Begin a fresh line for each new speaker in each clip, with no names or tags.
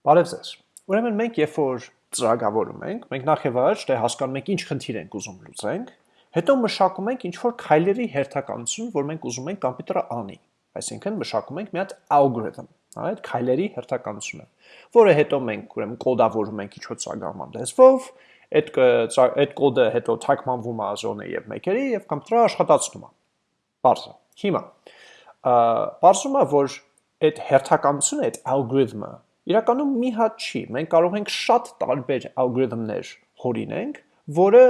Բարև ձեզ։ Ուրեմն մենք երբ որ ծրագրավորում ենք, մենք նախ եւ առաջ դե հասկանում ենք ինչ խնդիր ենք ուզում լուծենք, հետո մշակում ենք ինչ որ քայլերի հերթականություն, որ մենք ուզում ենք կոմպյուտերը անի։ Այսինքն մշակում ենք մի հատ algorithm, հա, այդ քայլերի հերթականությունը, որը հետո մենք ուրեմն կոդավորում ենք ինչ-որ ծրագրման լեզվով, այդ այդ կոդը հետո թարգմանվում է ազոնե եւ մեկերի եւ կոմպյուտերը աշխատացնում է։ Բարձր։ Հիմա, բարձրում է, որ այդ հերթականությունը, այդ algorithm-ը իրականում մի հատ չի։ Մենք կարող ենք շատ տարբեր ալգորիթմներ հորինենք, որը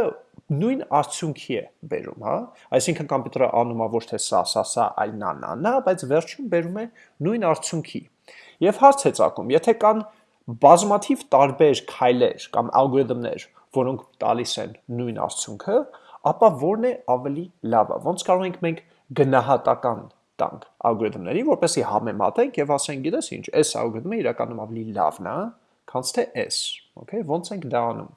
նույն արդյունքի է բերում, հա։ Այսինքն կոմպյուտերը անում է ոչ թե սա, սա, սա, այլ նա, նա, նա, բայց վերջում բերում է նույն արդյունքի։ Եվ հարց է ցակում, եթե կան բազմաթիվ տարբեր քայլեր կամ ալգորիթմներ, որոնք տալիս են նույն արդյունքը, ապա որն է ավելի լավը։ Ոնց կարող ենք մենք գնահատական տանք ալգորիթմների, որպեսզի համեմատենք եւ ասենք, գիտես ինչ, այս ալգորիթմը իրականում ավելի լավն է, քան թե այս, okay, ոնց ենք դա անում։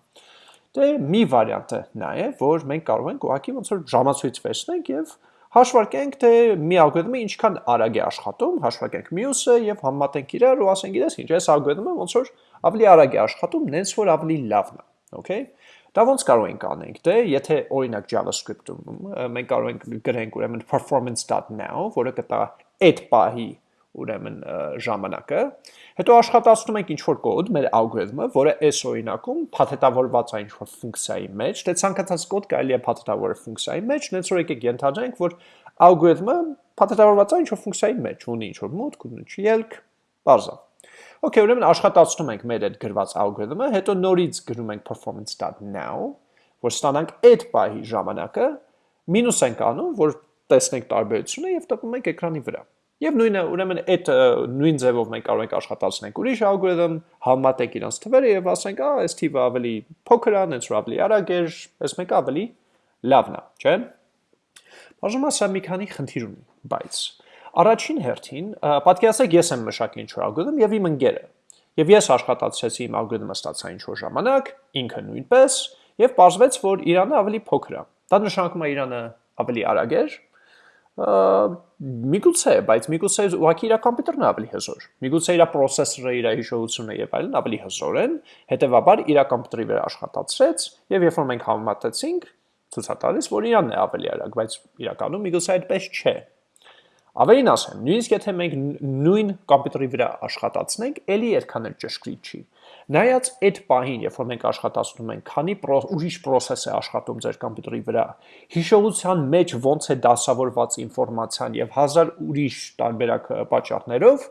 Դե մի վարիանտը նա է, որ մենք կարող ենք ուղղակի ոնց որ ժամացույց վերցնենք եւ հաշվարկենք թե մի ալգորիթմը ինչքան արագ է աշխատում, հաշվարկենք մյուսը եւ համատենք իրար ու ասենք, գիտես ինչ, այս ալգորիթմը ոնց որ ավելի արագ է աշխատում, նենց որ ավելի լավն է, okay։ Դա ոնց կարող ենք անենք, դե եթե օրինակ JavaScript-ում մենք կարող ենք գրենք ուրեմն performance.now, որը կտա այդ պահի ուրեմն ժամանակը, հետո աշխատացնում ենք ինչ-որ կոդ, մեր ալգորիթմը, որը այս օրինակում փաթեթավորված է ինչ-որ ֆունկցիայի մեջ, դե ցանկացած կոդ կարելի է փաթեթավորել ֆունկցիայի մեջ, նենց որ եկեք ենթադրենք, որ ալգորիթմը փաթեթավորված է ինչ-որ ֆունկցիայի մեջ, ունի ինչ-որ մուտք, ունի ելք, բարձր Okay, ուրեմն աշխատացնում ենք մեր այդ գրված ալգորիթմը, հետո նորից գրում ենք performance.now, որ ստանանք այդ պահի ժամանակը, մինուս ենք անում, որ տեսնենք տարբերությունը եւ տպում ենք էկրանի վրա։ Եվ նույնը, ուրեմն այդ նույն ձևով մենք կարող ենք աշխատացնենք ուրիշ ալգորիթմ, համատենք իրանց թվերը եւ ասենք, «Ա, այս թիվը ավելի փոքր է, այնց ավելի արագ է, այս մեկը ավելի լավն է», չէ՞։ Բաժնում ասա մի քանի խնդիր ունի, բայց Առաջին հերթին, պատկերացրեք ես եմ մշակի ինչ-որ ալգորիթմ եւ իմ ընկերը։ Եվ ես աշխատացրեցի իմ ալգորիթմը ստացա ինչ-որ ժամանակ, ինքը նույնպես, եւ պարզվեց, որ Իրանը ավելի փոքր է։ Դա նշանակում է Իրանը ավելի արագ է, միգուցե, բայց միգուցե ուղղակի իր կոմպյուտերն է ավելի հզոր։ Միգուցե իր պրոցեսորը, իր հիշողությունը եւ այլն ավելի հզոր են, հետեւաբար իր կոմպյուտերի վրա աշխատացրեց եւ երբ որ մենք համեմատեցինք, ցույց է տալիս, որ Իրանն է ավելի արագ, բայց իրականում միգուցե այդպես չէ։ Ավելին ասեմ, նույնիսկ եթե մենք նույն կոմպյուտերի վրա աշխատացնենք, ելի այդքան էլ ճշգրիտ չի։ Նայած այդ պահին, երբ որ մենք աշխատացնում ենք, քանի ուրիշ process է աշխատում ձեր կոմպյուտերի վրա, հիշողության մեջ ոնց է դասավորված ինֆորմացիան եւ հազար ուրիշ տարբերակ պատճառներով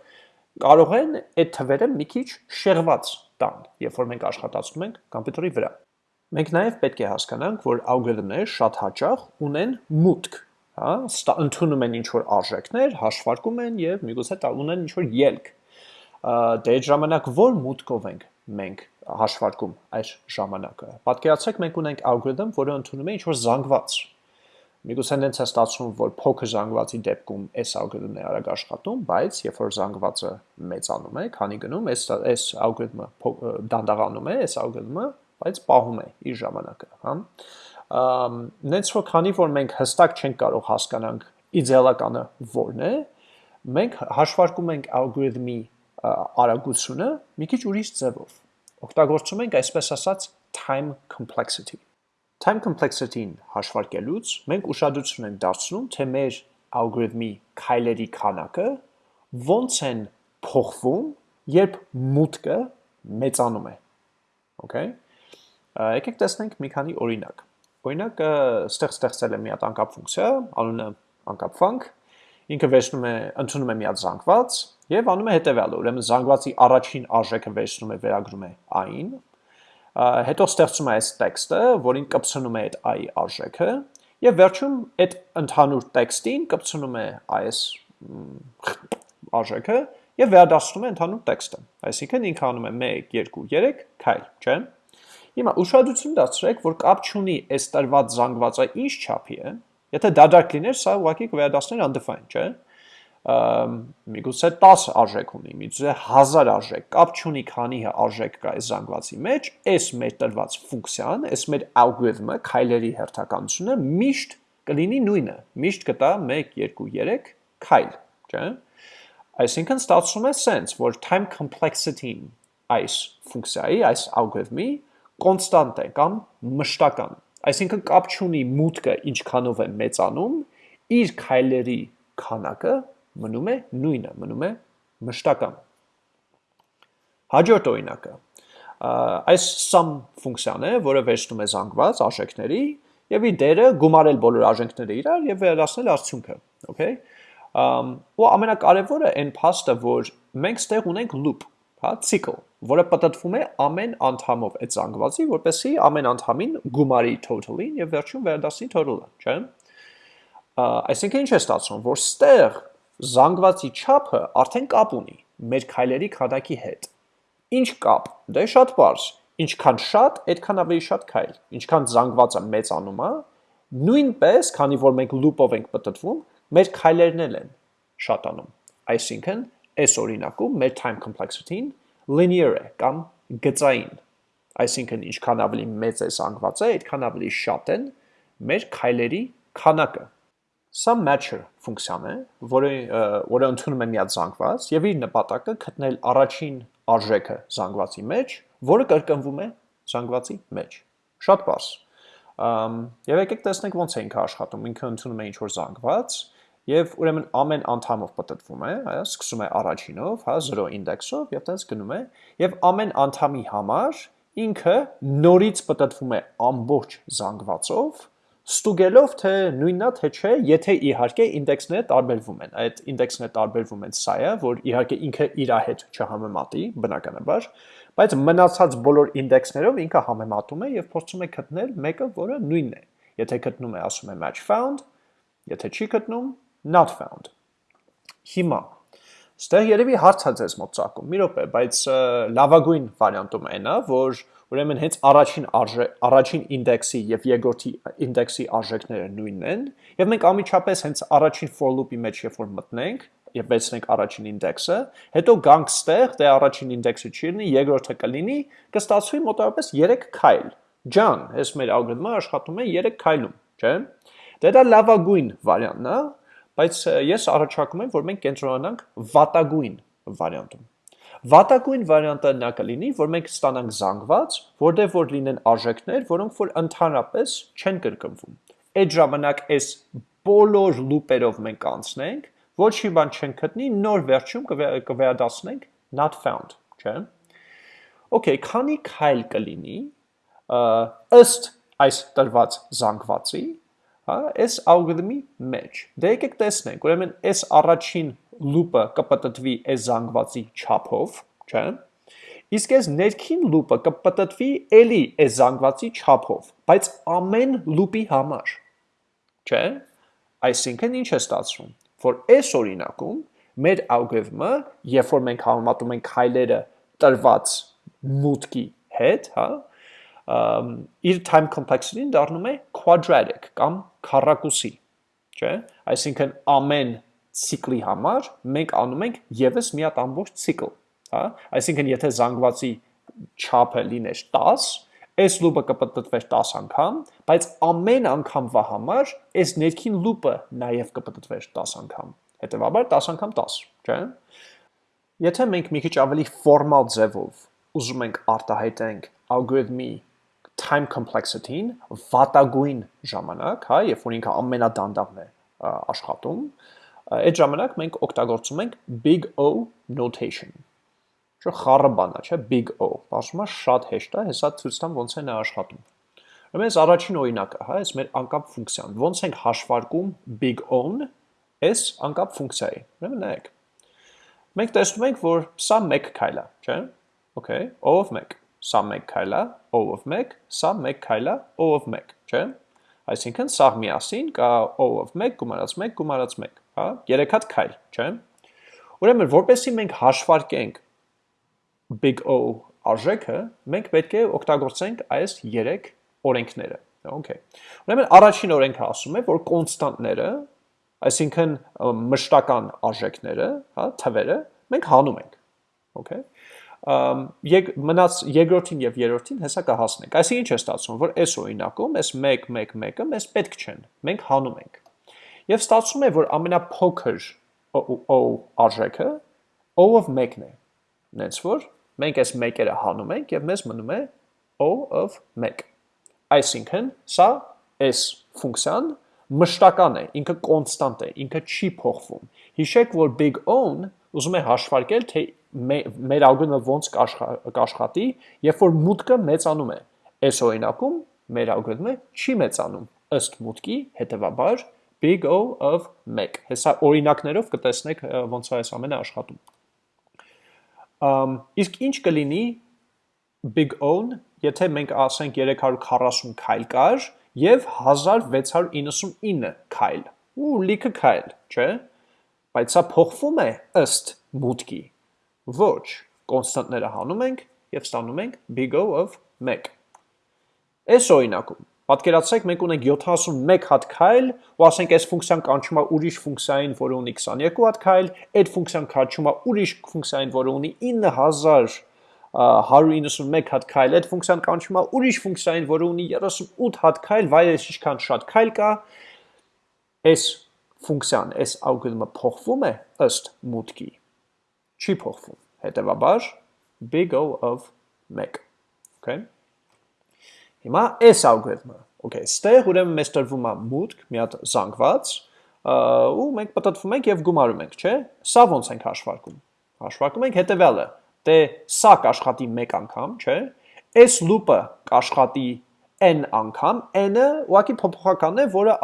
կարող են այդ թվերը մի քիչ շեղված տան, երբ որ մենք աշխատացնում ենք կոմպյուտերի վրա։ Մենք նաև պետք է հասկանանք, որ ալգորիթմները շատ հաճախ ունեն մուտք, հա, ընդունում են ինչ-որ արժեքներ, հաշվարկում են եւ միգուցե ունեն ինչ-որ ելք։ Դե այդ ժամանակ ո՞ր մուտքով ենք մենք հաշվարկում այս ժամանակը։ Պատկերացրեք մենք ունենք ալգորիթմ, որը ընդունում է ինչ-որ զանգված։ Միգուցե նենց է ստացվում, որ փոքր զանգվածի դեպքում այս ալգորիթմն է արագ աշխատում, բայց երբ որ զանգվածը մեծանում է, քանի գնում, այս այս ալգորիթմը դանդաղանում է, այս ալգորիթմը, բայց պահում է իր ժամանակը, հա նենց որ քանի որ մենք հստակ չենք կարող հասկանանք իդեալականը որն է, մենք հաշվարկում ենք ալգորիթմի արագությունը մի քիչ ուրիշ ձևով։ Օգտագործում ենք այսպես ասած time complexity։ Time complexity-ին հաշվարկելուց մենք ուշադրություն ենք դարձնում, թե մեր ալգորիթմի քայլերի քանակը ոնց են փոխվում, երբ մուտքը մեծանում է։ Okay։ Եկեք տեսնենք մի քանի օրինակ։ Օրինակ, ստեղ ստեղծել եմ մի հատ անկապ ֆունկցիա, անունը անկապ func, ինքը վերցնում է, ընդունում է մի հատ զանգված եւ անում է հետեւյալը, ուրեմն զանգվածի առաջին արժեքը վերցնում է վերագրում է i-ին, հետո ստեղծում է այս տեքստը, որին կպցնում է այդ i արժեքը եւ վերջում այդ ընդհանուր տեքստին կպցնում է այս արժեքը եւ վերադասնում է ընդհանուր տեքստը։ Այսինքն ինքը անում է 1 2 3 քայլ, չէ՞։ Հիմա ուշադրություն դարձրեք, որ կապ չունի այս տրված զանգվածը ինչ չափի է։ Եթե դադարք լիներ, սա ուղղակի կվերադասներ undefined, չէ՞։ Միգուցե 10 արժեք ունի, միգուցե 1000 արժեք, կապ չունի քանի արժեք կա այս զանգվածի մեջ, այս մեր տրված ֆունկցիան, այս մեր ալգորիթմը, քայլերի հերթականությունը միշտ կլինի նույնը, միշտ կտա 1 2 3 քայլ, չէ՞։ Այսինքն ստացվում է sense, որ time complexity-ն այս ֆունկցիայի, այս ալգորիթմի կոնստանտ է կամ մշտական։ Այսինքն կապ չունի մուտքը ինչքանով է մեծանում, իր քայլերի քանակը մնում է նույնը, մնում է մշտական։ Հաջորդ օրինակը այս sum ֆունկցիան է, որը վերցնում է զանգված արժեքների եւ իր դերը գումարել բոլոր արժեքները իրար եւ վերադասնել արդյունքը, okay։ Ու ամենակարևորը այն փաստը, որ մենք ստեղ ունենք loop, հա, cycle, որը պատտվում է ամեն անդամով այդ զանգվածի, որպեսզի ամեն անդամին գումարի total-ին եւ վերջում վերադասի total-ը, չէ՞։ Այսինքն ինչ է ստացվում, որ ստեղ զանգվածի չափը արդեն կապ ունի մեր քայլերի քանակի հետ։ Ինչ կապ։ Դե շատ բարձ։ Ինչքան շատ, այդքան ավելի շատ քայլ։ Ինչքան զանգվածը մեծանում է, նույնպես, քանի որ մենք loop-ով ենք պատտվում, մեր քայլերն են շատանում։ Այսինքն, այս օրինակում մեր time complexity-ն linear է կամ գծային։ Այսինքն, ինչքան ավելի մեծ է զանգվածը, այդքան ավելի շատ են մեր քայլերի քանակը։ Սա matcher ֆունկցիան է, որը որը ընդունում է միած զանգված եւ իր նպատակը գտնել առաջին արժեքը զանգվածի մեջ, որը կրկնվում է զանգվածի մեջ։ Շատ բարձ։ Եվ եկեք տեսնենք ոնց է ինքը աշխատում։ Ինքը ընդունում է ինչ-որ զանգված, եւ ուրեմն ամեն անդամով պատտվում է, հա, սկսում է առաջինով, հա, 0 ինդեքսով եւ տենց գնում է եւ ամեն անդամի համար ինքը նորից պատտվում է ամբողջ զանգվածով, ստուգելով թե նույնն է թե չէ, եթե իհարկե ինդեքսները տարբերվում են։ Այդ ինդեքսները տարբերվում են սա է, որ իհարկե ինքը իր հետ չհամեմատի, բնականաբար, բայց մնացած բոլոր ինդեքսներով ինքը համեմատում է եւ փորձում է գտնել մեկը, որը նույնն է։ Եթե գտնում է, ասում է match found, եթե չի գտնում, not found։ Հիմա Ստեղ երևի հարց է ձեզ մոտ ցակում։ Մի րոպե, բայց լավագույն վարիանտում այն է, որ ուրեմն հենց առաջին արժե առաջին ինդեքսի եւ երկրորդի ինդեքսի արժեքները նույնն են, եւ մենք ամիջապես հենց առաջին for loop-ի մեջ երբ որ մտնենք, եւ վերցնենք առաջին ինդեքսը, հետո գանք ստեղ, դե առաջին ինդեքսը չի լինի, երկրորդը կլինի, կստացվի մոտավորապես 3 քայլ։ Ջան, այս մեր ալգորիթմը աշխատում է 3 քայլում, չէ՞։ Դե դա լավագույն վարիանտն է, բայց ես առաջարկում եմ, որ մենք կենտրոնանանք վատագույն վարիանտում։ Վատագույն վարիանտը նա կլինի, որ մենք ստանանք զանգված, որտեղ որ լինեն արժեքներ, որոնք որ ընդհանրապես չեն կրկնվում։ Այդ ժամանակ այս բոլոր լուպերով մենք անցնենք, ոչ մի բան չենք գտնի, նոր վերջում կվերադասնենք not found, չէ՞։ Okay, քանի քայլ կլինի ըստ այս տրված զանգվածի, հա, այս ալգորիթմի մեջ։ Դե եկեք տեսնենք, ուրեմն այս առաջին լուպը կպտտվի այս զանգվածի չափով, չէ՞։ Իսկ այս ներքին լուպը կպտտվի էլի այս զանգվածի չափով, բայց ամեն լուպի համար, չէ՞։ Այսինքն ինչ է ստացվում, որ այս օրինակում մեր ալգորիթմը, երբ որ մենք համեմատում ենք քայլերը տրված մուտքի հետ, հա, իր time complexity-ն դառնում է quadratic կամ քառակուսի, չէ՞։ Այսինքն ամեն ցիկլի համար մենք անում ենք եւս մի հատ ամբողջ ցիկլ, հա։ Այսինքն եթե զանգվածի չափը լիներ 10, այս լուպը կպտտվեր 10 անգամ, բայց ամեն անգամվա համար այս ներքին լուպը նաև կպտտվեր 10 անգամ։ Հետևաբար 10 անգամ 10, չէ՞։ Եթե մենք մի քիչ ավելի ֆորմալ ձևով ուզում ենք արտահայտենք ալգորիթմի time complexity-ին վատագույն ժամանակ, հա, երբ որ ինքը ամենադանդաղն է աշխատում, այդ ժամանակ մենք օգտագործում ենք big O notation։ Շո խառը բան է, չէ, big O։ Բացումա շատ հեշտ է, հեսա ցույց տամ ոնց է նա աշխատում։ Ուրեմն առաջին օրինակը, հա, այս մեր անկապ ֆունկցիան։ Ոնց ենք հաշվարկում big O-ն այս անկապ ֆունկցիայի։ Ուրեմն նայեք։ Մենք տեսնում ենք, որ սա 1 քայլ է, չէ՞։ Okay, O of 1 սա 1 քայլ է, O-ով 1, սա 1 քայլ է, O-ով 1, չէ՞։ Այսինքն սա միասին կա O-ով 1 գումարած 1 գումարած 1, հա, 3 հատ քայլ, չէ՞։ Ուրեմն որպեսզի մենք հաշվարկենք big O արժեքը, մենք պետք է օգտագործենք այս 3 օրենքները։ Okay։ Ուրեմն առաջին օրենքը ասում է, որ կոնստանտները, այսինքն մշտական արժեքները, հա, թվերը, մենք հանում ենք։ Okay եկ մնաց երկրորդին եւ երրորդին հեսա կհասնենք։ Այսինքն ինչ է ստացվում, որ այս օրինակում այս 1 1 1-ը մեզ պետք չեն։ Մենք հանում ենք։ Եվ ստացվում է, որ ամենափոքր O արժեքը O-ով 1-ն է։ Նենց որ մենք այս մեկերը հանում ենք եւ մեզ մնում է O of 1։ Այսինքն, սա այս ֆունկցիան մշտական է, ինքը կոնստանտ է, ինքը չի փոխվում։ Հիշեք, որ big O-ն ուզում է հաշվարկել, թե մեր ալգորիթմը ոնց կաշխատի, երբ որ մուտքը մեծանում է։ Այս օրինակում մեր ալգորիթմը չի մեծանում ըստ մուտքի, հետևաբար big O of 1։ Հեսա օրինակներով կտեսնեք ոնց է այս ամենը աշխատում։ Ամ իսկ ինչ կլինի big O-ն, եթե մենք ասենք 340 քայլ կար եւ 1699 քայլ։ Ու լիքը քայլ, չէ՞։ Բայց սա փոխվում է ըստ մուտքի։ Ոչ, կոնստանտները հանում ենք եւ ստանում ենք big O of 1։ Այս օրինակում Պատկերացրեք մենք ունենք 71 հատ քայլ ու ասենք այս ֆունկցիան կանչում է ուրիշ ֆունկցիային, որը ունի 22 հատ քայլ, այդ ֆունկցիան կանչում է ուրիշ ֆունկցիային, որը ունի 9191 հատ քայլ, այդ ֆունկցիան կանչում է ուրիշ ֆունկցիային, որը ունի 38 հատ քայլ, վայրես ինչքան շատ քայլ կա, այս ֆունկցիան, այս ալգորիթմը փոխվում է ըստ մուտքի։ Չի փոխվում։ Հետևաբար big O of 1։ Okay։ Հիմա այս ալգորիթմը, okay, ստեղ ուրեմն մեզ տրվում է մուտք, մի հատ զանգված, ու մենք պատտվում ենք եւ գումարում ենք, չէ՞։ Սա ոնց ենք հաշվարկում։ Հաշվարկում ենք հետեւյալը. դե սա կաշխատի 1 անգամ, չէ՞։ Այս լուպը կաշխատի n անգամ, n-ը ուղղակի փոփոխականն է, որը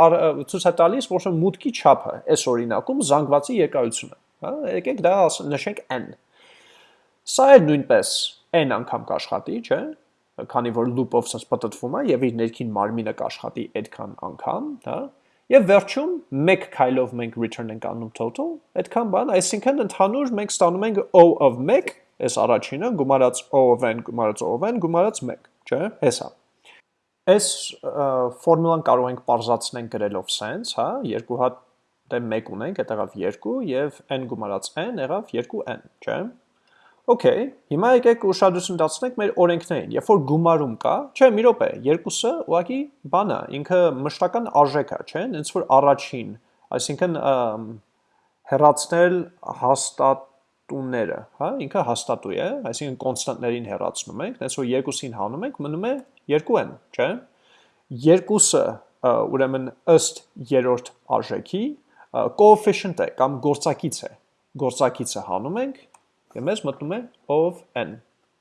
ցույց է տալիս, որ մուտքի չափը, այս օրինակում զանգվածի երկարությունը, հա, եկեք դա նշենք n։ Սա է նույնպես n անգամ կաշխատի, չէ՞, քանի որ loop-ով սա պատտվում է եւ իր ներքին մարմինը կաշխատի այդքան անգամ, հա։ Եվ վերջում մեկ քայլով մենք return ենք անում total, այդքան բան, այսինքն ընդհանուր մենք ստանում ենք O of 1, այս առաջինը գումարած O of n գումարած O of n գումարած 1, չէ՞, հեսա։ Այս ֆորմուլան կարող ենք parзացնենք գրելով sense, հա, երկու հատ դե 1 ունենք, այդ եղավ 2 եւ n գումարած n եղավ 2n, չէ՞։ Okay, հիմա եկեք ուշադրություն դարձնենք մեր օրենքներին։ Երբ որ գումարում կա, չէ, մի րոպե, երկուսը ուղղակի բան է, ինքը մշտական արժեք է, չէ՞, ինձ որ առաջին, այսինքն հեռացնել հաստատունները, հա, ինքը հաստատու է, այսինքն կոնստանտներին հեռացնում ենք, այնց որ երկուսին հանում ենք, մնում է 2n, չէ՞։ Երկուսը ուրեմն ըստ երրորդ արժեքի coefficient է կամ գործակից է։ Գործակիցը հանում ենք եւ մեզ մտնում է of n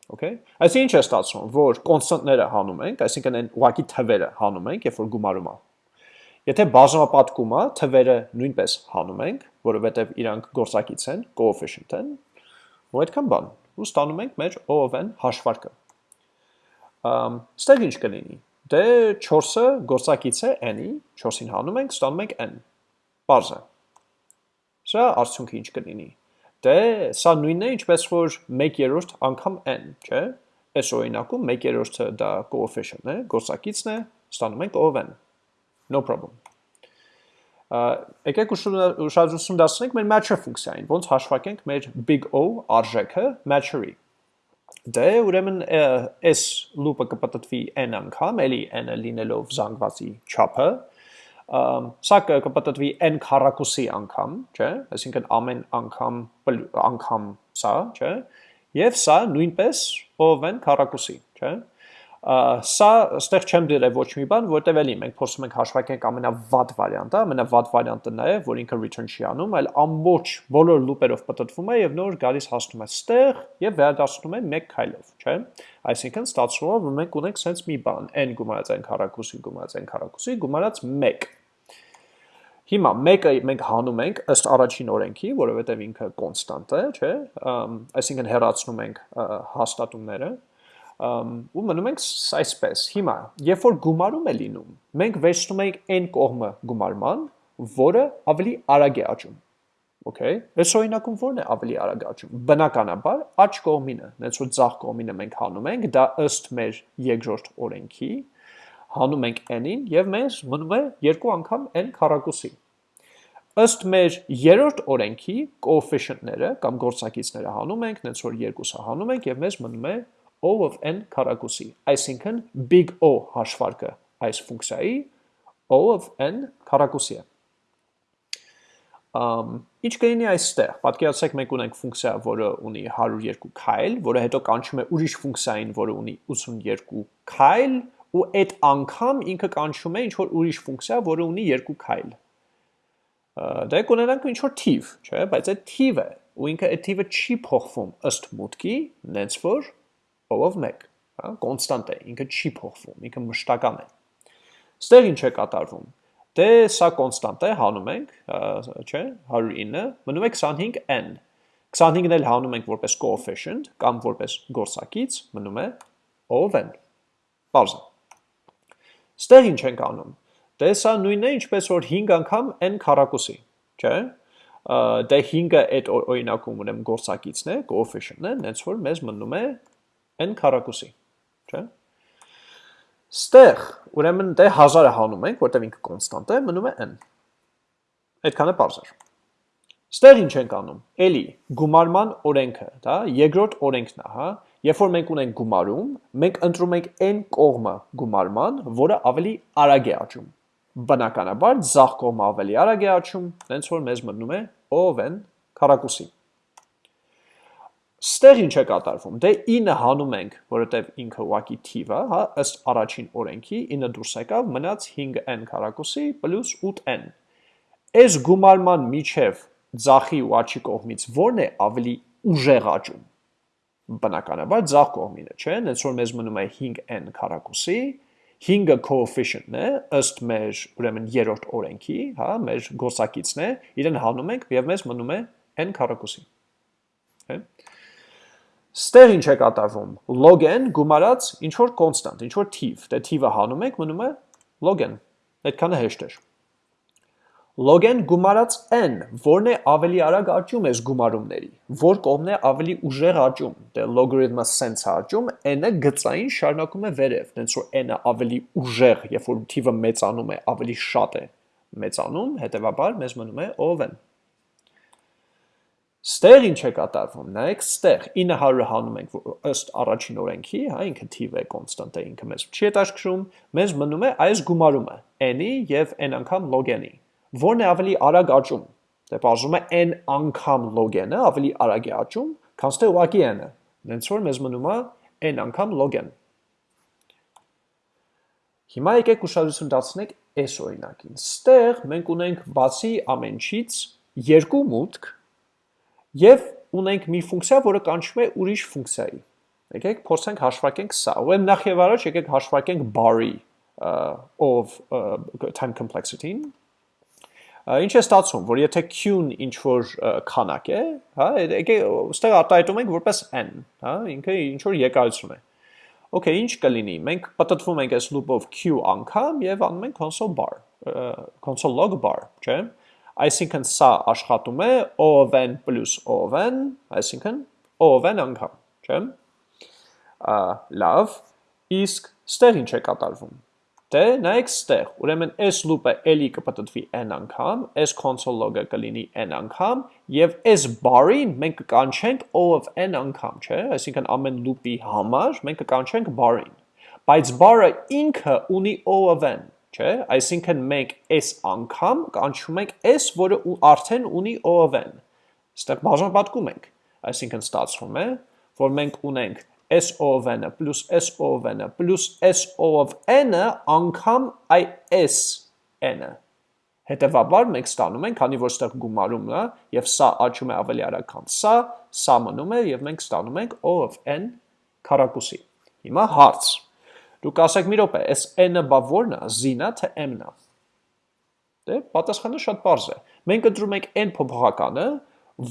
Okay։ Այսինքն ինչ է ստացվում, որ կոնստանտները հանում ենք, այսինքն այն ուղակի թվերը հանում ենք, երբ որ գումարում է։ Եթե բաժանապատկում է, թվերը նույնպես հանում ենք, որովհետև իրանք գործակից են, coefficient են, ու այդքան բան։ Ու ստանում ենք մեր O of n հաշվարկը։ Ամ ստեղ ինչ կլինի։ Դե 4-ը գործակից է n-ի, 4-ին հանում ենք, ստանում ենք n։ Պարզ է։ Սա արդյունքը ինչ կլինի։ Դե սա նույնն է, ինչպես որ 1/3 անգամ n, չէ՞։ Այս օրինակում 1/3-ը դա coefficient-ն է, գործակիցն է, ստանում ենք O n։ No problem։ Եկեք ուշադրություն դարձնենք մեր matcher ֆունկցիային, ոնց հաշվարկենք մեր big O արժեքը matcher-ի։ Դե ուրեմն այս loop-ը կպտտվի n անգամ, էլի n-ը լինելով զանգվածի չափը, սա կպտտվի n քառակուսի անգամ, չէ՞, այսինքն ամեն անգամ անգամ սա, չէ՞, եւ սա նույնպես ով n քառակուսի, չէ՞։ Սա ստեղ չեմ դրել ոչ մի բան, որտեվ էլի մենք փորձում ենք հաշվարկենք ամենավատ վարիանտը, ամենավատ վարիանտը նա է, որ ինքը return չի անում, այլ ամբողջ բոլոր loop-երով պատտվում է եւ նոր գալիս հասնում է ստեղ եւ վերադառնում է մեկ քայլով, չէ՞։ Այսինքն ստացվում է, որ մենք ունենք sense մի բան, n գումարած n քառակուսի գումարած n քառակուսի գումարած 1 Հիմա մեկը մենք հանում ենք ըստ առաջին օրենքի, որովհետև ինքը կոնստանտ է, չէ՞, այսինքն հեռացնում ենք հաստատումները, ու մնում ենք այսպես։ Հիմա, երբ որ գումարում է լինում, մենք վերցնում ենք n կողմը գումարման, որը ավելի արագ է աճում։ Okay, այս օրինակում ո՞րն է ավելի արագ աճում։ Բնականաբար աճ կողմինը, նենց որ ցախ կողմինը մենք հանում ենք, դա ըստ մեր երկրորդ օրենքի, հանում ենք n-ին եւ մեզ մնում է երկու անգամ n քառակուսի։ Ըստ մեր երրորդ օրենքի coefficient-ները կամ գործակիցները հանում ենք, նենց որ երկուսը հանում ենք եւ մեզ մնում է O of n քառակուսի։ Այսինքն big O հաշվարկը այս ֆունկցիայի O of n քառակուսի է։ ինչ կլինի այստեղ։ Պատկերացրեք մենք ունենք ֆունկցիա, որը ունի 102 քայլ, որը հետո կանչում է ուրիշ ֆունկցիային, որը ունի 82 քայլ, ու այդ անգամ ինքը կանչում է ինչ որ ուրիշ ֆունկցիա, որը ունի 2 քայլ։ Դե կունենանք ինչ որ թիվ, չէ՞, բայց այդ թիվը ու ինքը այդ թիվը չի փոխվում ըստ մուտքի, նենց որ ով 1, հա, կոնստանտ է, ինքը չի փոխվում, ինքը մշտական է։ Ստեղ ինչ է կատարվում։ Դե սա կոնստանտ է, հանում ենք, չէ, 109, մնում է 25n։ 25-ն էլ հանում ենք որպես coefficient կամ որպես գործակից, մնում է ով n։ է։ Ստեղ ինչ ենք անում։ Դե սա նույնն է, ինչպես որ 5 անգամ n քառակուսի, չէ՞։ Դե 5-ը այդ օրինակում ուրեմն գործակիցն է, coefficient-ն է, հենց որ մեզ մնում է n քառակուսի, չէ՞։ Ստեղ, ուրեմն դե 1000-ը հանում ենք, որտեղ ինքը կոնստանտ է, մնում է n։ Այդքանը པարզ էր։ Ստեղ ինչ ենք անում։ Էլի գումարման օրենքը, դա երկրորդ օրենքն է, հա։ Երբ որ մենք ունենք գումարում, մենք ընտրում ենք n կողմը գումարման, որը ավելի արագ է աճում։ Բնականաբար ձախ կողմը ավելի արագ է աճում, հենց որ մեզ մնում է ով n քառակուսի։ Ստեղ ինչ է կատարվում։ Դե 9 հանում ենք, որովհետև ինքը ուղակի թիվ է, հա, ըստ առաջին օրենքի 9 դուրս եկավ, մնաց 5n քառակուսի պլյուս 8n։ Այս գումարման միջև ձախի ու աչի կողմից ո՞րն է ավելի ուժեղ աճում։ Բնականաբար ձախ կողմինը, չէ՞, հենց որ մեզ մնում է 5n քառակուսի, 5-ը coefficient-ն է, ըստ մեր ուրեմն երրորդ օրենքի, հա, մեր գործակիցն է, իրեն հանում ենք եւ մեզ մնում է n քառակուսի։ Հա Ստեղ ինչ է կատարվում։ log-n գումարած ինչ որ կոնստանտ, ինչ որ թիվ, դե թիվը հանում եք, մնում է log-n։ Այդքանը հեշտ էր։ log-n գումարած n, որն է ավելի արագ աճում այս գումարումների, որ կողմն է ավելի ուժեղ աճում։ Դե logarithm-ը sense աճում, n-ը գծային շարունակում է վերև, դենց որ n-ը ավելի ուժեղ, երբ որ թիվը մեծանում է, ավելի շատ է մեծանում, հետեւաբար մեզ մնում է ով n։ Ստեղ ինչ է կատարվում, նայեք ստեղ 900-ը հանում ենք ըստ առաջին օրենքի, հա, ինքը թիվ է, կոնստանտ է, ինքը մեզ չի հետաքրքրում, մեզ մնում է այս գումարումը n-ի եւ n անգամ log n-ի։ Որն է ավելի արագ աճում։ Դե բաժում է n անգամ log n-ը ավելի արագ է աճում, քան ստե ուղակի n-ը։ Դենց որ մեզ մնում է n անգամ log n։ Հիմա եկեք ուշադրություն դարձնենք այս օրինակին։ Ստեղ մենք ունենք բացի ամենչից երկու մուտք Եվ ունենք մի ֆունկցիա, որը կանչվում է ուրիշ ֆունկցիայի։ Եկեք փորձենք հաշվարկենք սա։ Ուրեմն նախ եւ առաջ եկեք հաշվարկենք bar-ի of time complexity-ին։ Ինչ է ստացվում, որ եթե q-ն ինչ որ քանակ է, հա, եկեք ստեղ արտահայտում ենք որպես n, հա, ինքը ինչ որ եկայություն է։ Okay, ինչ կլինի։ Մենք պատտվում ենք այս loop-ով q անգամ եւ անում ենք console bar, console log bar, չէ՞։ Այսինքն սա աշխատում է ON պլյուս ON, այսինքն ON անգամ, չէ՞։ Լավ, իսկ ստեղ ինչ է կատարվում։ Դե նայեք ստեղ, ուրեմն այս loop-ը էլի կպտտվի n անգամ, այս console log-ը կլինի n անգամ, եւ այս bar-ին մենք կկանչենք O of n անգամ, չէ՞, այսինքն ամեն loop-ի համար մենք կկանչենք bar-ին։ Բայց bar-ը ինքը ունի O of n, չէ, այսինքն մենք այս անգամ կանչում ենք s, որը արդեն ունի O of n։ Ստեղ բաժանապատկում ենք, այսինքն ստացվում է, որ մենք ունենք s of n-ը պլյուս s of n-ը պլյուս s of n-ը անգամ այ s n-ը։ Հետևաբար մենք ստանում ենք, քանի որ ստեղ գումարումն է եւ սա աճում է ավելի արագ, քան սա, սա մնում է եւ մենք ստանում ենք O of n քառակուսի։ Հիմա հարց Դուք ասեք մի րոպե, այս n-ը բա ո՞րն է, z-ն է թե m-ն է։ Դե պատասխանը շատ པարզ է։ Մենք ընտրում ենք n փոփոխականը,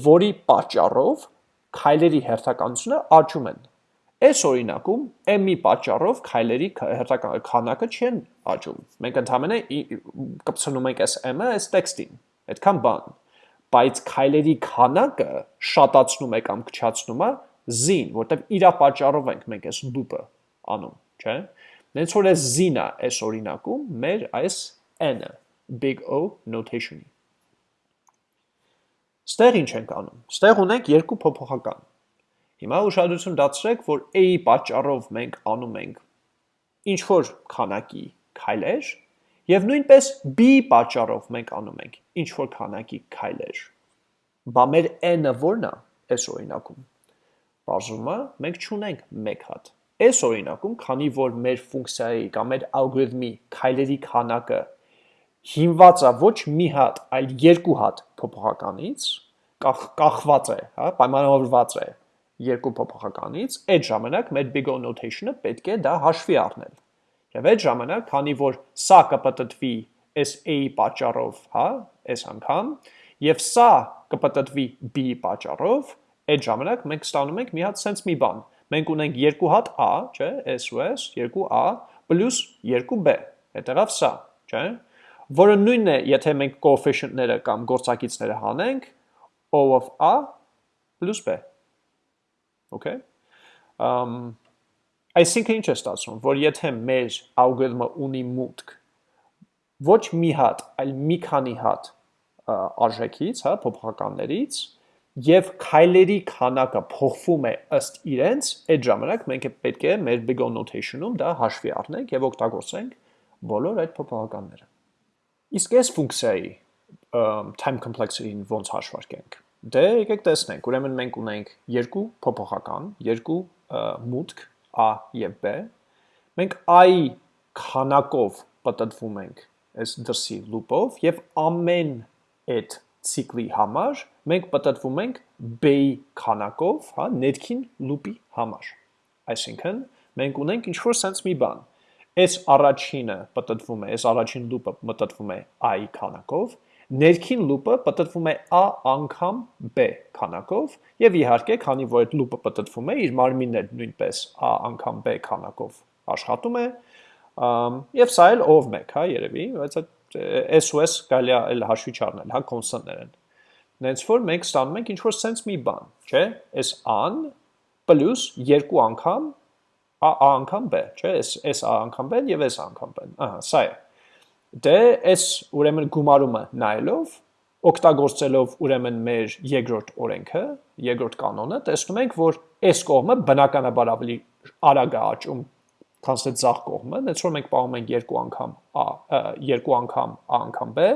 որի պատճառով քայլերի հերթականությունը աճում են։ Այս օրինակում m-ի պատճառով քայլերի քանակը չեն աճում։ Մենք ընդհանրապես կպցնում ենք այս m-ը այս տեքստին։ Այդքան բան։ Բայց քայլերի քանակը շատացնում է կամ քչացնում է z-ին, որտեղ իրա պատճառով ենք մենք այս loop-ը անում, չէ՞։ Նենց որ այս z-ն է այս օրինակում մեր այս n-ը big O notation-ի։ Ստեղ ինչ ենք անում։ Ստեղ ունենք երկու փոփոխական։ Հիմա ուշադրություն դարձրեք, որ a-ի պատճառով մենք անում ենք ինչ որ քանակի քայլեր, Եվ նույնպես b-ի պատճառով մենք անում ենք ինչ որ քանակի քայլեր։ Բա մեր n-ը ո՞րն է այս օրինակում։ Բարձում է, մենք չունենք 1 հատ։ Այս օրինակում, քանի որ մեր ֆունկցիայի կամ մեր ալգորիթմի քայլերի քանակը հիմնված է ոչ մի հատ, այլ երկու հատ փոփոխականից, կախ, կախված է, հա, պայմանավորված է երկու փոփոխականից, այդ ժամանակ մեր big O notation-ը պետք է դա հաշվի առնել։ Եվ այդ ժամանակ, քանի որ սա կպտտվի այս A-ի պատճառով, հա, այս անգամ, եւ սա կպտտվի B-ի պատճառով, այդ ժամանակ մենք ստանում ենք մի հատ sense մի բան։ Մենք ունենք երկու հատ A, չէ, S ու S, 2A պլյուս 2B։ Հետևավ սա, չէ։ Որը նույնն է, եթե մենք coefficient-ները կամ գործակիցները հանենք O of A B։ Okay։ Um այսինքն ինչ է ստացվում, որ եթե մեր ալգորիթմը ունի մուտք ոչ մի հատ, այլ մի քանի հատ արժեքից, հա, փոփոխականներից, եւ քայլերի քանակը փոխվում է ըստ իրենց, այդ ժամանակ մենք պետք է մեր big O notation-ում դա հաշվի առնենք եւ օգտագործենք բոլոր այդ փոփոխականները։ Իսկ այս ֆունկցիայի time complexity-ին ոնց հաշվարկենք։ Դե եկեք տեսնենք, ուրեմն մենք ունենք երկու փոփոխական, երկու մուտք A եւ B։ Մենք I քանակով պատտվում ենք այս դրսի լուպով եւ ամեն այդ ցիկլի համար մենք պատտվում ենք B-ի քանակով, հա, ներքին լուպի համար։ Այսինքն մենք ունենք ինչ որ sense մի բան։ Այս առաջինը պատտվում է, այս առաջին լուպը մտտվում է I քանակով, Ներքին լուպը պատտվում է a անգամ b քանակով եւ իհարկե, քանի որ այդ լուպը պատտվում է, իր մարմինն էլ նույնպես a անգամ b քանակով աշխատում է, եւ սա էլ ով 1, հա, երևի, բայց այդ SOS կարելի է էլ հաշվի չառնել, հա, կոնստանտներ են։ Նենց որ մենք ստանում ենք ինչ որ sense մի բան, չէ՞, այս an պլյուս երկու անգամ a անգամ b, չէ՞, այս այս a անգամ b եւ այս անգամ b։ Ահա, սա է։ Դե այս ուրեմն գումարումը նայելով օգտագործելով ուրեմն մեր երկրորդ օրենքը, երկրորդ կանոնը, տեսնում ենք, որ այս կողմը բնականաբար ավելի արագ է աճում, քան այդ ցախ կողմը, դից որ մենք պահում ենք երկու անգամ a, երկու անգամ a անգամ b,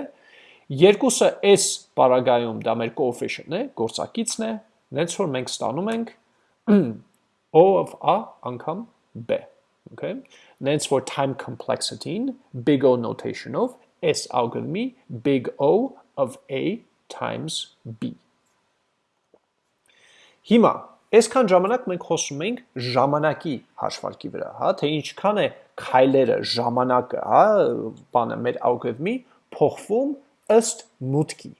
երկուսը s բaragայում դա մեր coefficient-ն է, գործակիցն է, դից որ մենք ստանում ենք o of a անգամ b, okay? Նենց որ time complexity-ին big O notation-ով S algorithm-ի big O of A times B։ Հիմա Այսքան ժամանակ մենք խոսում ենք ժամանակի հաշվարկի վրա, հա, թե ինչքան է քայլերը, ժամանակը, հա, բանը մեր ալգորիթմի փոխվում ըստ մուտքի։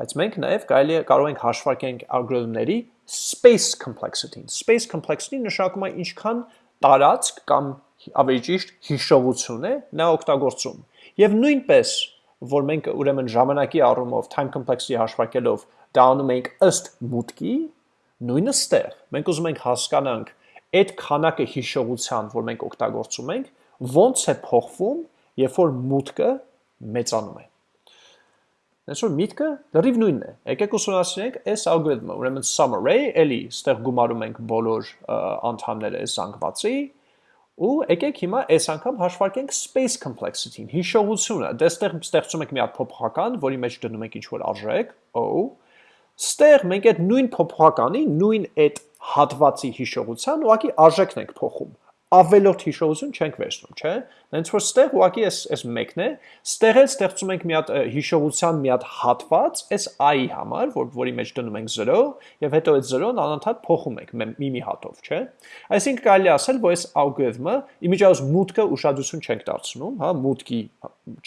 Բայց մենք նաև կարելի կարող ենք հաշվարկենք ալգորիթմների space complexity-ին։ Space complexity նշանակում է ինչքան տարածք կամ ավելի ճիշտ հիշողություն է նա օգտագործում։ Եվ նույնպես, որ մենք ուրեմն ժամանակի առումով time complexity հաշվարկելով դա անում ենք ըստ մուտքի, նույնը ստեղ։ Մենք ուզում ենք հասկանանք այդ քանակը հիշողության, որ մենք օգտագործում ենք, ոնց է փոխվում, երբ որ մուտքը մեծանում է։ Այսօր միտքը լրիվ նույնն է։ Եկեք ուսումնասիրենք այս ալգորիթմը, ուրեմն sum array, էլի ստեղ գումարում ենք բոլոր անդամները այս զանգվածի, ու եկեք հիմա այս անգամ հաշվարկենք space complexity-ին, հիշողությունը։ Դե ստեղ ստեղծում ենք մի հատ փոփոխական, որի մեջ դնում ենք ինչ-որ արժեք, o, ստեղ մենք այդ նույն փոփոխականի, նույն այդ հատվածի հիշողության ուղղակի արժեքն ենք փոխում ավելորդ հիշողություն չենք վերցնում, չէ՞։ Հենց որ ստեղ ուղակի էս էս մեկն է, ստեղ էլ ստեղծում ենք մի հատ հիշողության մի հատ հատված, էս i-ի համար, որ որի մեջ դնում ենք 0, եւ հետո այդ 0-ն անընդհատ փոխում ենք մի-մի հատով, չէ։ Այսինքն կարելի ասել, որ էս ալգորիթմը իմիջիայլոց մուտքը ուշադրություն չենք դարձնում, հա, մուտքի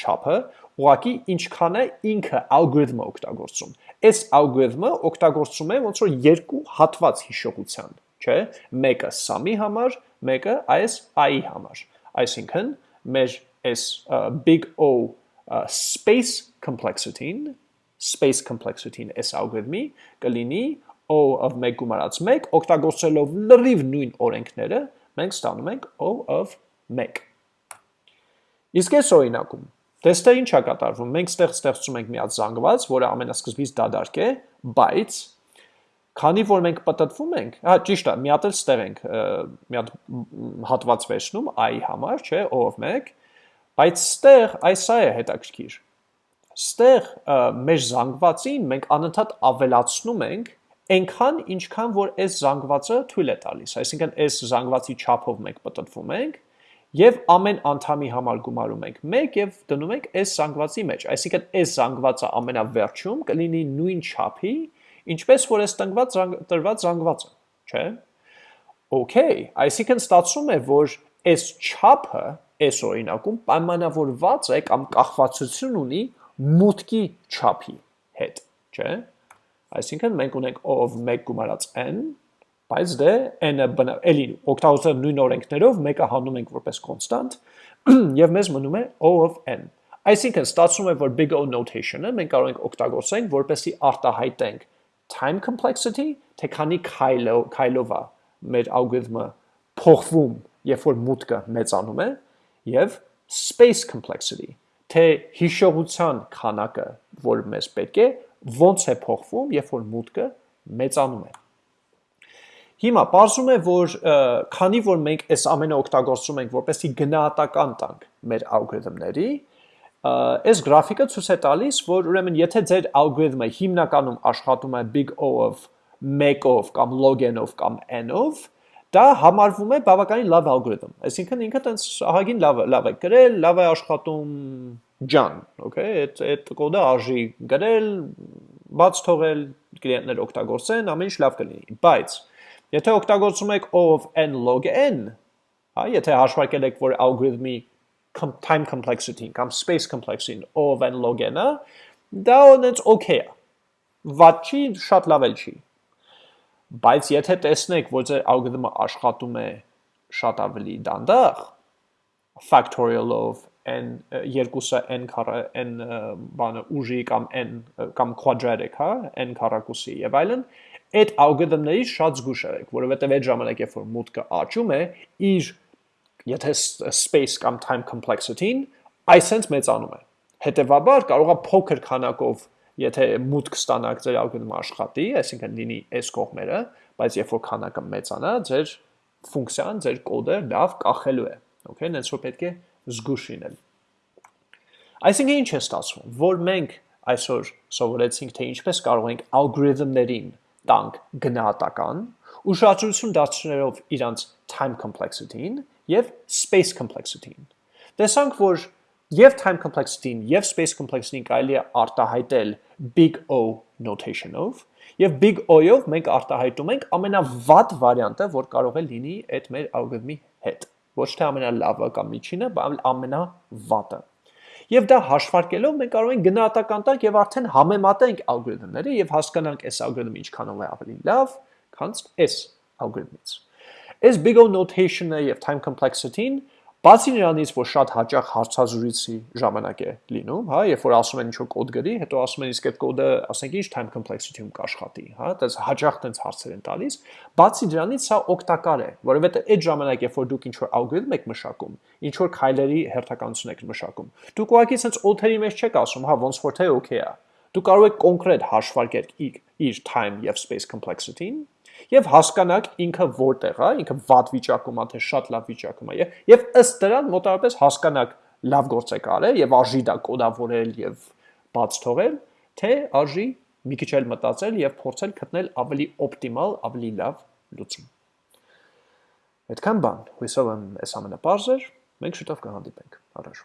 չափը, ուղակի ինչքան է ինքը ալգորիթմը օգտագործում։ Այս ալգորիթմը օգտագործում է ոնց որ երկու հատված հիշողության, չէ։ Մեկը sum-ի համար, մեկը այս i-ի համար։ Այսինքն մեր այս big O space complexity-ին, space complexity-ին այս ալգորիթմի կլինի O of 1 գումարած 1, օգտագործելով լրիվ նույն օրենքները, մենք ստանում ենք O of 1։ Իսկ այս օրինակում Դեստե ինչ է կատարվում։ Մենք ստեղ ստեղծում ենք մի հատ զանգված, որը ամենասկզբից դադարք է, բայց Քանի որ մենք պատտվում ենք, հա ճիշտ է, մի հատ էլ ստեղ ենք մի հատ հատված վերցնում i համար, չէ, o-ով 1, Բայց ստեղ այս է հետաքրքիր։ Ստեղ մեր զանգվածին մենք անընդհատ ավելացնում ենք այնքան ինչքան որ այս զանգվածը թույլ է տալիս, այսինքն այս զանգվածի չափով մենք պատտվում ենք եւ ամեն անդամի համար գումարում ենք 1 եւ դնում ենք այս զանգվածի մեջ, այսինքն այս զանգվածը ամենավերջում կլինի նույն չափի, ինչպես որ այս տնկված տրված զանգվածը, չէ՞։ Okay, այսինքն ստացվում է, որ այս չափը այս օրինակում պայմանավորված է կամ կախվածություն ունի մուտքի չափի հետ, չէ՞։ Այսինքն մենք ունենք O of 1 գումարած n, բայց դե n-ը էլի օգտագործել նույն օրենքներով մեկը հանում ենք որպես կոնստանտ եւ մեզ մնում է O of n։ Այսինքն ստացվում է, որ big O notation-ը մենք կարող ենք օգտագործենք, որպեսզի արտահայտենք time complexity, թե քանի քայլով քայլով է մեր ալգորիթմը փոխվում, երբ որ մուտքը մեծանում է, եւ space complexity, թե հիշողության քանակը, որ մեզ պետք է, ոնց է փոխվում, երբ որ մուտքը մեծանում է։ Հիմա ողջում է, որ քանի որ մենք այս ամենը օգտագործում ենք, որպեսզի գնահատական տանք մեր ալգորիթմների, այս գրաֆիկը ցույց է տալիս, որ ուրեմն եթե ձեր ալգորիթմը հիմնականում աշխատում է big O-ով, 1-ով կամ log n-ով կամ n-ով, դա համարվում է բավականին լավ ալգորիթմ։ Այսինքն ինքը տենց ահագին լավ լավ է գրել, լավ է աշխատում ջան, okay, այդ այդ կոդը արժի գրել, բաց թողել, կլիենտներ օգտագործեն, ամեն ինչ լավ կլինի։ Բայց եթե օգտագործում եք O of n log n, հա, եթե հաշվարկել եք, որ ալգորիթմի time complexity-ն կամ space complexity-ն O of n log n-ը, դա ոնց okay է։ Վատ չի, շատ լավ էլ չի Բայց եթե տեսնեք, որ ձեր ալգորիթմը աշխատում է շատ ավելի դանդաղ, factorial-ով n երկուսը n քառը n բանը ուժի կամ n կամ quadratic, հա, n քառակուսի եւ այլն, այդ ալգորիթմների շատ զգուշ եք, որովհետեւ այդ ժամանակ երբ որ մուտքը աճում է, իր եթե space կամ time complexity-ն այսենց մեծանում է։ Հետևաբար կարող է փոքր քանակով եթե մուտք ստանաք ձեր ալգորիթմը աշխատի, այսինքն լինի այս կողմերը, բայց երբ որ քանակը մեծանա, ձեր ֆունկցիան, ձեր կոդը լավ կախելու է։ Okay, նենց որ պետք է զգուշ լինել։ Այսինքն ինչ է ստացվում, որ մենք այսօր սովորեցինք, թե ինչպես կարող ենք ալգորիթմներին տանք գնահատական, ուշադրություն դարձնելով իրանց time complexity-ին եւ space complexity-ին։ Տեսանք, որ Եվ time complexity-ին, եւ space complexity-ին կարելի է արտահայտել big O notation-ով, եւ big O-ով մենք արտահայտում ենք ամենավատ վարիանտը, որ կարող է լինի այդ մեր ալգորիթմի հետ։ Ոչ թե ամենալավը կամ միջինը, բայց ամենավատը։ Եվ դա հաշվարկելով մենք կարող ենք գնահատական տանք եւ արդեն համեմատենք ալգորիթմները եւ հասկանանք այս ալգորիթմը ինչքանով է ավելի լավ, քան այս ալգորիթմից։ Այս big O notation-ը եւ time complexity-ին Բացի նրանից, որ շատ հաճախ հարցազրույցի ժամանակ է լինում, հա, երբ որ ասում են ինչ-որ կոդ գրի, հետո ասում են իսկ այդ կոդը, ասենք, ինչ time complexity-ում կաշխատի, հա, դες հաճախ տենց հարցեր են տալիս։ Բացի դրանից սա օգտակար է, որովհետեւ այդ ժամանակ, երբ որ դուք ինչ-որ ալգորիթմ եք մշակում, ինչ-որ քայլերի հերթականություն եք մշակում, դուք ուղղակի sense օթերի մեջ չեք ասում, հա, ոնց որ թե okay է։ Դուք կարող եք կոնկրետ հաշվարկել իր time եւ space complexity-ին եւ հասկանաք ինքը որտեղ է, ինքը վատ վիճակում է, թե շատ լավ վիճակում է եւ ըստ դրան մոտավորապես հասկանաք լավ գործ է կարել եւ արժի դա կոդավորել եւ բաց թողել, թե արժի մի քիչ էլ մտածել եւ փորձել գտնել ավելի օպտիմալ, ավելի լավ լուծում։ Այդքան բան, հույսով եմ այս ամենը բարձր, մենք շուտով կհանդիպենք։ Առաջ